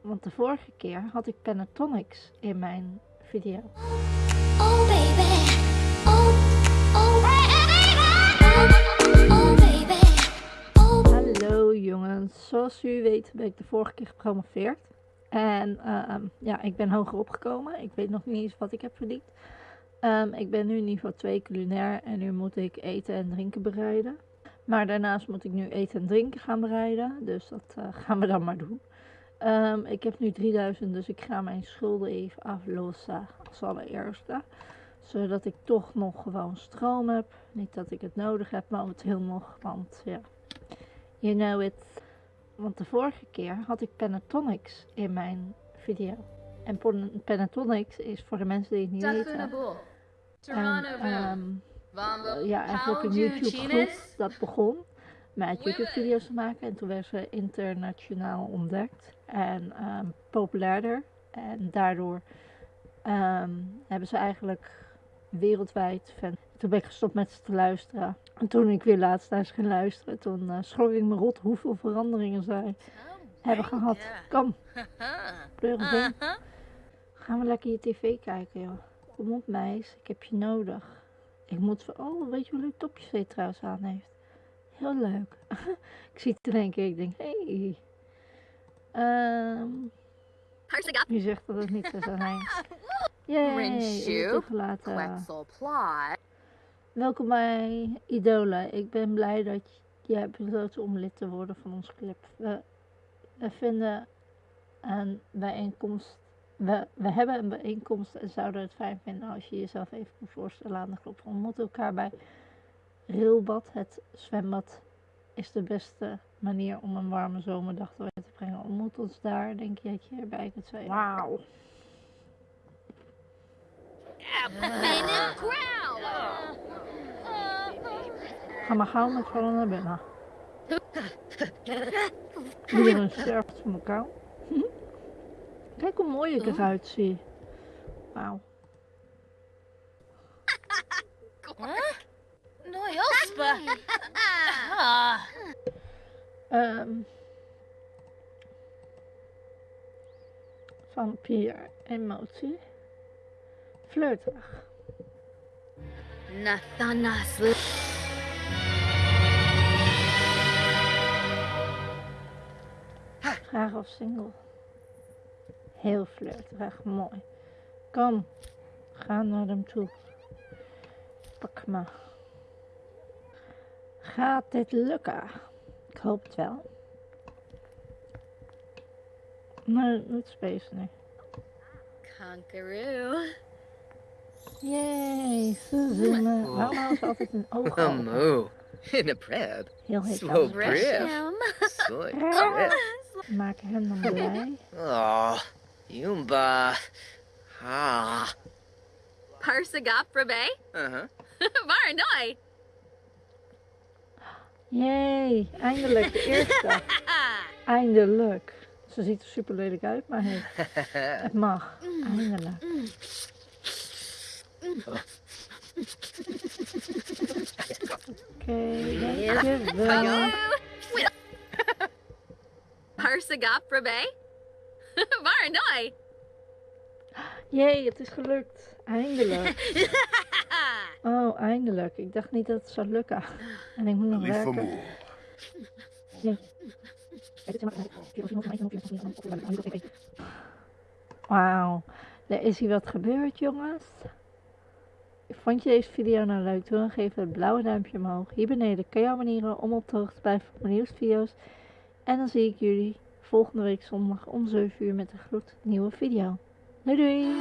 Want de vorige keer had ik Pentatonics in mijn video. Oh baby, oh, oh baby, oh, oh baby, oh. Hallo jongens, zoals u weet ben ik de vorige keer gepromoveerd. En ehm, ja, ik ben hoger opgekomen. Ik weet nog niet eens wat ik heb verdiend. Ehm, ik ben nu niveau 2 culinair en nu moet ik eten en drinken bereiden. Maar daarnaast moet ik nu eten en drinken gaan bereiden. Dus dat eh, gaan we dan maar doen. Ehm, ik heb nu 3000, dus ik ga mijn schulden even aflossen als allereerste. Zodat ik toch nog gewoon stroom heb. Niet dat ik het nodig heb momenteel nog, want ja, you know it. Want de vorige keer had ik Pentatonics in mijn video. En Pen- Pentatonics is voor de mensen die het niet weten. Toronto Vamba. ja, eigenlijk een YouTube groep dat begon met YouTube video's te maken. En toen werd ze internationaal ontdekt en ehm, populairder. En daardoor ehm, hebben ze eigenlijk wereldwijd fan. Toen ben ik gestopt met ze te luisteren. En toen ik weer laatst naar ze ging luisteren, toen eh schrok ik me rot hoeveel veranderingen zij hebben gehad. Kom, pleur eens in. Gaan we lekker je tv kijken, joh. Kom op, meis. Ik heb je nodig. Ik moet... Oh, weet je hoe leuk topje ze trouwens aan heeft? Heel leuk. ik zie het in één keer. Ik denk, hé. Hey. Ehm, je zegt dat het niet zo zou zijn. Yay. Welkom bij Idola. Ik ben blij dat je hebt besloten om lid te worden van ons club. We, we vinden een bijeenkomst. We, we hebben een bijeenkomst en zouden het fijn vinden als je jezelf even kunt voorstellen aan de club. We ontmoeten elkaar bij Rilbad. Het zwembad is de beste manier om een warme zomerdag door te brengen. Ontmoet ons daar. Denk je dat je erbij kunt zijn? Wauw. Ga maar gauw met vallen naar binnen. Iedereen sterft van elkaar. Kijk hoe mooi ik eruit zie. Wauw. Ehm vampier, emotie. Flirterig. Nathanas. Graag of single. Heel flirterig, mooi. Kom, ga naar hem toe. Pak me. Gaat dit lukken? Klopt wel. Maar het space nu. Kangaroo. Yay, Suzanne. Waarom was altijd een oog Een moe. In een pret. Heel heet Slow breath. Maak hem dan blij. Oh, Yumba. Ah. Parsagap Rabe? Uh-huh. Waar, Yay, eindelijk de eerste. Eindelijk. Ze ziet er super lelijk uit, maar hey, het mag. Eindelijk. Oké, dankjewel. Parsagap Rabe. Varanoi. Jee, het is gelukt. Eindelijk. Oh, eindelijk. Ik dacht niet dat het zou lukken. En ik moet nog werken. Wauw. Er is hier wat gebeurd, jongens. Vond je deze video nou leuk? Doe dan geef het blauwe duimpje omhoog. Hier beneden kan je abonneren om op de hoogte te blijven van mijn nieuwste video's. En dan zie ik jullie volgende week zondag om 7 uur met een gloednieuwe video. Doei doei!